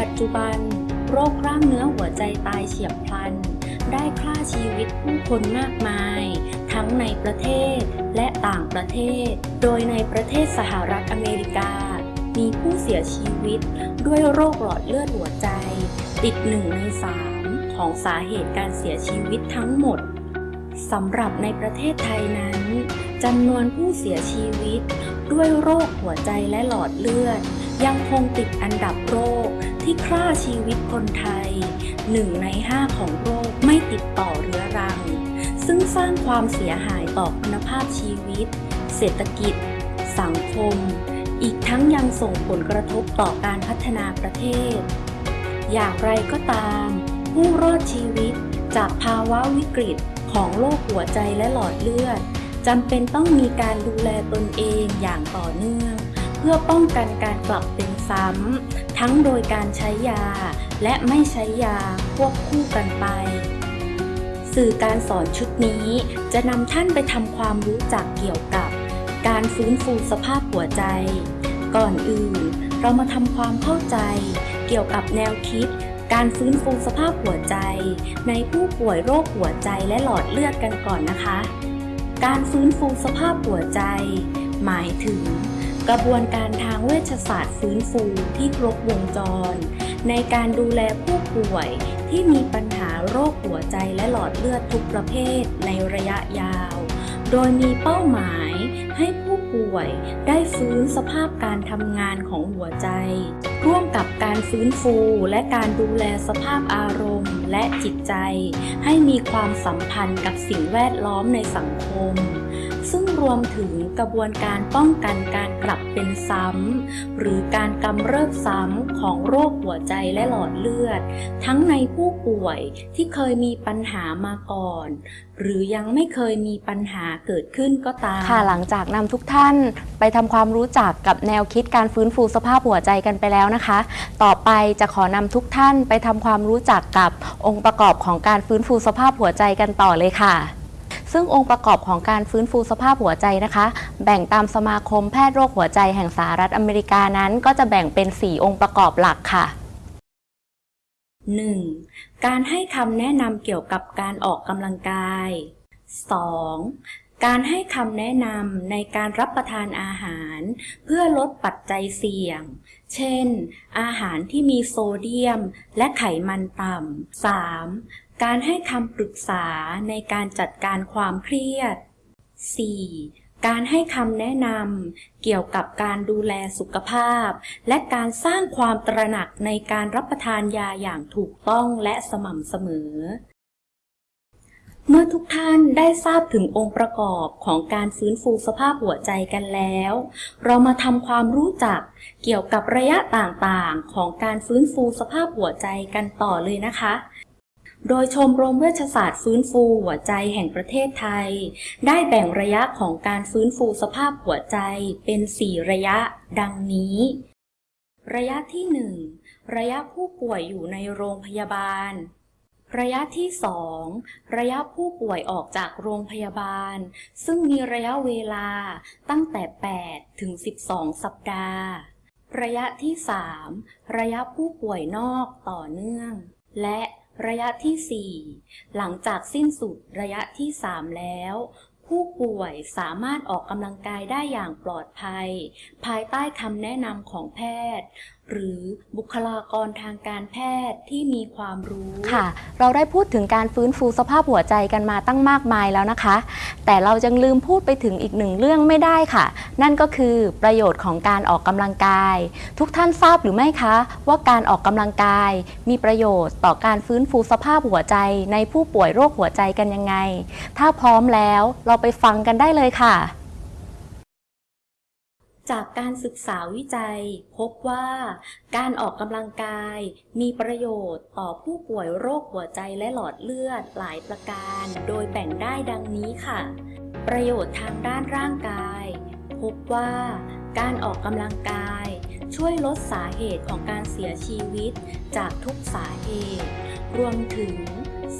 ปัจจุบัน โรคกล้ามเนื้อหัวใจตายเฉียบพลัน ได้ฆ่าชีวิตผู้คนมากมาย ทั้งในประเทศและต่างประเทศ โดยในประเทศสหรัฐอเมริกา มีผู้เสียชีวิตด้วยโรคหลอดเลือดหัวใจ ติดหนึ่งในสามของสาเหตุการเสียชีวิตทั้งหมดสำหรับในประเทศไทยนั้นจำนวนผู้เสียชีวิต ด้วยโรคหัวใจและหลอดเลือด ยังคงติดอันดับโรค ที่ฆ่าชีวิตคนไทยหนึ่งในห้าของโรคไม่ติดต่อเรื้อรัง ซึ่งสร้างความเสียหายต่อคุณภาพชีวิต เศรษฐกิจ สังคม อีกทั้งยังส่งผลกระทบต่อการพัฒนาประเทศ อย่างไรก็ตาม ผู้รอดชีวิตจากภาวะวิกฤตของโรคหัวใจและหลอดเลือดจำเป็นต้องมีการดูแลตนเองอย่างต่อเนื่อง เพื่อป้องกันการกลับเป็นซ้ำ ทั้งโดยการใช้ยา และไม่ใช้ยาควบคู่กันไป สื่อการสอนชุดนี้จะนำท่านไปทำความรู้จักเกี่ยวกับ การฟื้นฟูสภาพหัวใจ ก่อนอื่น เรามาทำความเข้าใจ เกี่ยวกับแนวคิด การฟื้นฟูสภาพหัวใจ ในผู้ป่วยโรคหัวใจและหลอดเลือดกันก่อนนะคะ การฟื้นฟูสภาพหัวใจ หมายถึง กระบวนการทางเวชศาสตร์ฟื้นฟูที่ครบวงจร ในการดูแลผู้ป่วยที่มีปัญหาโรคหัวใจและหลอดเลือดทุกประเภทในระยะยาว โดยมีเป้าหมายให้ผู้ป่วยได้ฟื้นสภาพการทำงานของหัวใจ ร่วมกับการฟื้นฟูและการดูแลสภาพอารมณ์และจิตใจ ให้มีความสัมพันธ์กับสิ่งแวดล้อมในสังคม ซึ่งรวมถึงกระบวนการป้องกันการกลับเป็นซ้ำ หรือการกำเริบซ้ำของโรคหัวใจและหลอดเลือด ทั้งในผู้ป่วยที่เคยมีปัญหามาก่อน หรือยังไม่เคยมีปัญหาเกิดขึ้นก็ตาม ค่ะหลังจากนำทุกท่านไปทำความรู้จักกับแนวคิดการฟื้นฟูสภาพหัวใจกันไปแล้วนะคะ ต่อไปจะขอนำทุกท่านไปทำความรู้จักกับองค์ประกอบของการฟื้นฟูสภาพหัวใจกันต่อเลยค่ะ ซึ่งองค์ประกอบของการฟื้นฟูสภาพหัวใจนะคะ แบ่งตามสมาคมแพทย์โรคหัวใจแห่งสหรัฐอเมริกานั้น ก็จะแบ่งเป็น 4 องค์ประกอบหลักค่ะ 1. การให้คำแนะนำเกี่ยวกับการออกกำลังกาย 2. การให้คำแนะนำในการรับประทานอาหาร เพื่อลดปัจจัยเสี่ยง เช่น อาหารที่มีโซเดียม และไขมันต่ำ 3. การให้คำปรึกษาในการจัดการความเครียด 4. การให้คำแนะนำเกี่ยวกับการดูแลสุขภาพ และการสร้างความตระหนักในการรับประทานยาอย่างถูกต้องและสม่ำเสมอ เมื่อทุกท่านได้ทราบถึงองค์ประกอบของการฟื้นฟูสภาพหัวใจกันแล้ว เรามาทำความรู้จักเกี่ยวกับระยะต่างๆ ของการฟื้นฟูสภาพหัวใจกันต่อเลยนะคะ โดยชมรมเวชศาสตร์ฟื้นฟูหัวใจแห่งประเทศไทย ได้แบ่งระยะของการฟื้นฟูสภาพหัวใจเป็น 4 ระยะ ดังนี้ ระยะที่ 1 ระยะผู้ป่วยอยู่ในโรงพยาบาล ระยะที่ 2 ระยะผู้ป่วยออกจากโรงพยาบาล ซึ่งมีระยะเวลาตั้งแต่ 8 ถึง 12 สัปดาห์ ระยะที่ 3 ระยะผู้ป่วยนอกต่อเนื่อง และ ระยะที่ 4 หลังจากสิ้นสุดระยะที่ 3 แล้ว ผู้ป่วยสามารถออกกำลังกายได้อย่างปลอดภัย ภายใต้คำแนะนำของแพทย์ หรือบุคลากรทางการแพทย์ที่มีความรู้ค่ะ เราได้พูดถึงการฟื้นฟูสภาพหัวใจกันมาตั้งมากมายแล้วนะคะ แต่เรายังลืมพูดไปถึงอีกหนึ่งเรื่องไม่ได้ค่ะ นั่นก็คือประโยชน์ของการออกกำลังกาย ทุกท่านทราบหรือไม่คะ ว่าการออกกำลังกาย มีประโยชน์ต่อการฟื้นฟูสภาพหัวใจ ในผู้ป่วยโรคหัวใจกันยังไง ถ้าพร้อมแล้วเราไปฟังกันได้เลยค่ะ จากการศึกษาวิจัย พบว่าการออกกำลังกาย มีประโยชน์ต่อผู้ป่วยโรคหัวใจและหลอดเลือดหลายประการ โดยแบ่งได้ดังนี้ค่ะ ประโยชน์ทางด้านร่างกาย พบว่าการออกกำลังกาย ช่วยลดสาเหตุของการเสียชีวิต จากทุกสาเหตุ รวมถึง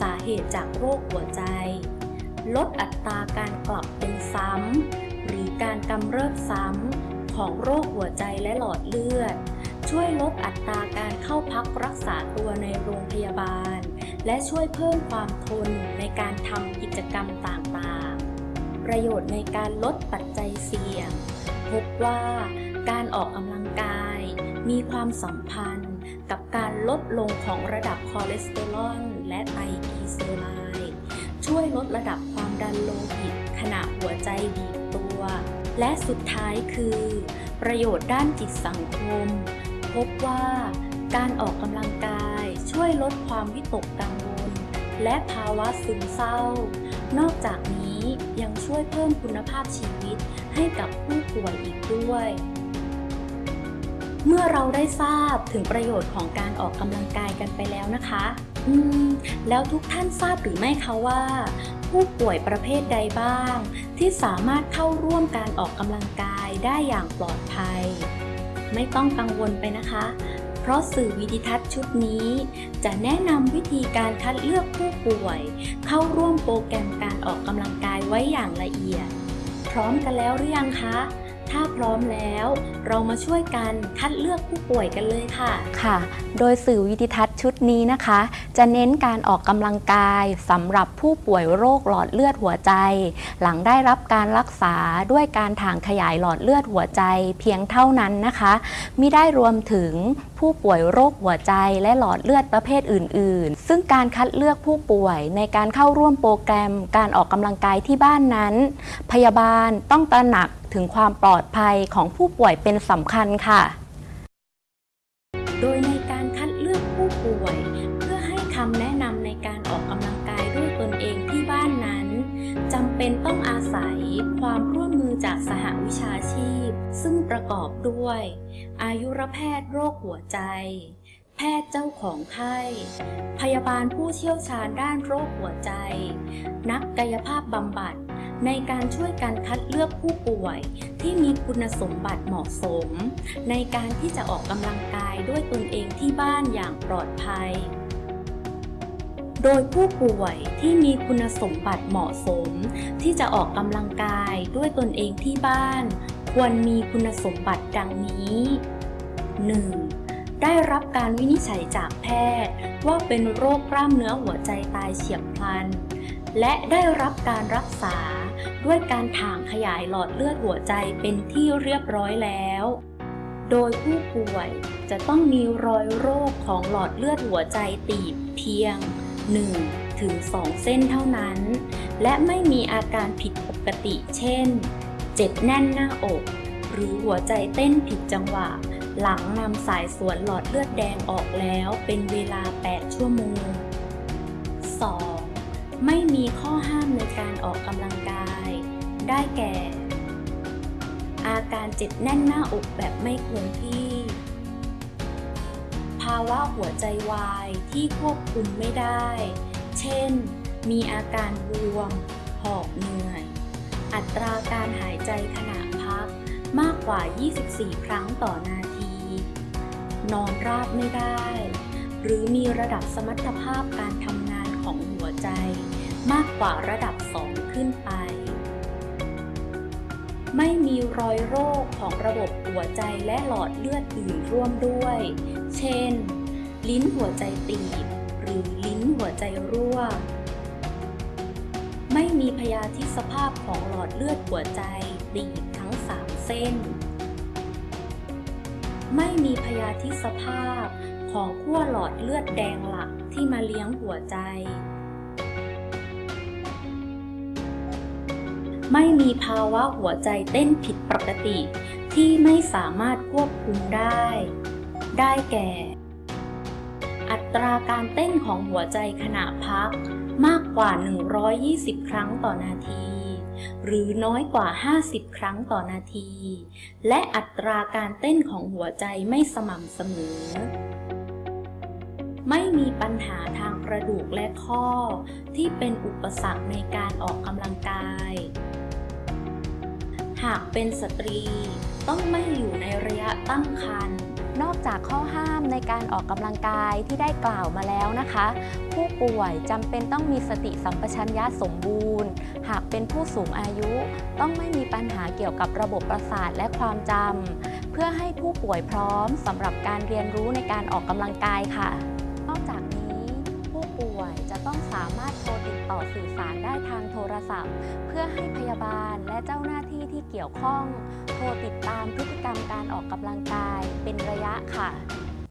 สาเหตุจากโรคหัวใจ ลดอัตราการกลับเป็นซ้ำ หรือการกำเริบซ้ำ ของโรคหัวใจและหลอดเลือด ช่วยลดอัตราการเข้าพักรักษาตัวในโรงพยาบาล และช่วยเพิ่มความทนในการทำกิจกรรมต่างๆ ประโยชน์ในการลดปัจจัยเสี่ยง พบว่าการออกกำลังกาย มีความสัมพันธ์กับการลดลงของระดับคอเลสเตอรอลและไตรกลีเซอไรด์ ช่วยลดระดับความดันโลหิตขณะหัวใจบีบตัว และสุดท้ายคือ ประโยชน์ด้านจิตสังคม พบว่าการออกกำลังกายช่วยลดความวิตกกังวล และภาวะซึมเศร้า นอกจากนี้ยังช่วยเพิ่มคุณภาพชีวิตให้กับผู้ป่วยอีกด้วย เมื่อเราได้ทราบถึงประโยชน์ของการออกกำลังกายกันไปแล้วนะคะ อืม แล้วทุกท่านทราบหรือไม่คะว่า ผู้ป่วยประเภทใดบ้าง ที่สามารถเข้าร่วมการออกกำลังกายได้อย่างปลอดภัย ไม่ต้องกังวลไปนะคะ เพราะสื่อวิดิทัศน์ชุดนี้ จะแนะนำวิธีการคัดเลือกผู้ป่วย เข้าร่วมโปรแกรมการออกกำลังกายไว้อย่างละเอียด พร้อมกันแล้วหรือยังคะ ถ้าพร้อมแล้วเรามาช่วยกันคัดเลือกผู้ป่วยกันเลยค่ะ ค่ะ โดยสื่อวิดิทัศน์ชุดนี้นะคะ จะเน้นการออกกำลังกายสำหรับผู้ป่วยโรคหลอดเลือดหัวใจ หลังได้รับการรักษาด้วยการถ่างขยายหลอดเลือดหัวใจเพียงเท่านั้นนะคะมิได้รวมถึงผู้ป่วยโรคหัวใจและหลอดเลือดประเภทอื่น ๆ ซึ่งการคัดเลือกผู้ป่วยในการเข้าร่วมโปรแกรม การออกกำลังกายที่บ้านนั้น พยาบาลต้องตระหนัก ถึงความปลอดภัยของผู้ป่วยเป็นสำคัญค่ะ โดยในการคัดเลือกผู้ป่วย เพื่อให้คำแนะนำในการออกกำลังกายด้วยตนเองที่บ้านนั้นจำเป็นต้องอาศัยความร่วมมือจากสหวิชาชีพ ซึ่งประกอบด้วย อายุรแพทย์โรคหัวใจ แพทย์เจ้าของไข้ พยาบาลผู้เชี่ยวชาญด้านโรคหัวใจ นักกายภาพบำบัด ในการช่วยกันคัดเลือกผู้ป่วยที่มีคุณสมบัติเหมาะสม ในการที่จะออกกำลังกายด้วยตนเองที่บ้านอย่างปลอดภัย โดยผู้ป่วยที่มีคุณสมบัติเหมาะสม ที่จะออกกำลังกายด้วยตนเองที่บ้าน ควรมีคุณสมบัติดังนี้ 1. ได้รับการวินิจฉัยจากแพทย์ ว่าเป็นโรคกล้ามเนื้อหัวใจตายเฉียบพลัน และได้รับการรักษา ด้วยการถ่างขยายหลอดเลือดหัวใจเป็นที่เรียบร้อยแล้ว โดยผู้ป่วยจะต้องมีรอยโรคของหลอดเลือดหัวใจตีบเพียง 1 ถึง 2 เส้นเท่านั้น และไม่มีอาการผิดปกติเช่น เจ็บแน่นหน้าอก หรือหัวใจเต้นผิดจังหวะ หลังนำสายสวนหลอดเลือดแดงออกแล้วเป็นเวลา 8 ชั่วโมง 2. ไม่มีข้อห้ามในการออกกำลังกาย ได้แก่ อาการเจ็บแน่นหน้าอกแบบไม่คงที่ ภาวะหัวใจวายที่ควบคุมไม่ได้ เช่น มีอาการบวม หอบเหนื่อย อัตราการหายใจขณะพักมากกว่า 24 ครั้งต่อนาที นอนราบไม่ได้ หรือมีระดับสมรรถภาพการทำงาน ใจมากกว่าระดับ 2 ขึ้นไป ไม่มีรอยโรคของระบบหัวใจและหลอดเลือดอื่นร่วมด้วย เช่น ลิ้นหัวใจตีบ หรือลิ้นหัวใจรั่ว ไม่มีพยาธิสภาพของหลอดเลือดหัวใจตีบทั้ง 3 เส้น ไม่มีพยาธิสภาพของขั้วหลอดเลือดแดงหลักที่มาเลี้ยงหัวใจ ไม่มีภาวะหัวใจเต้นผิดปกติ ที่ไม่สามารถควบคุมได้ ได้แก่ อัตราการเต้นของหัวใจขณะพักมากกว่า 120 ครั้งต่อนาที หรือน้อยกว่า 50 ครั้งต่อนาที และอัตราการเต้นของหัวใจไม่สม่ำเสมอ ไม่มีปัญหาทางกระดูกและข้อ ที่เป็นอุปสรรคในการออกกำลังกายากเป็นสตรี ต้องไม่อยู่ในระยะตั้งครรภ์นอกจากข้อห้ามในการออกกำลังกายที่ได้กล่าวมาแล้วนะคะ ผู้ป่วยจำเป็นต้องมีสติสัมปชัญญะสมบูรณ์ หากเป็นผู้สูงอายุ ต้องไม่มีปัญหาเกี่ยวกับระบบประสาทและความจำเพื่อให้ผู้ป่วยพร้อมสำหรับการเรียนรู้ในการออกกำลังกายค่ะ นอกจากนี้ ผู้ป่วยจะต้องสามารถโทรติดต่อสื่อสาร ทางโทรศัพท์ เพื่อให้พยาบาลและเจ้าหน้าที่ที่เกี่ยวข้อง โทรติดตามพฤติกรรมการออกกำลังกายเป็นระยะค่ะ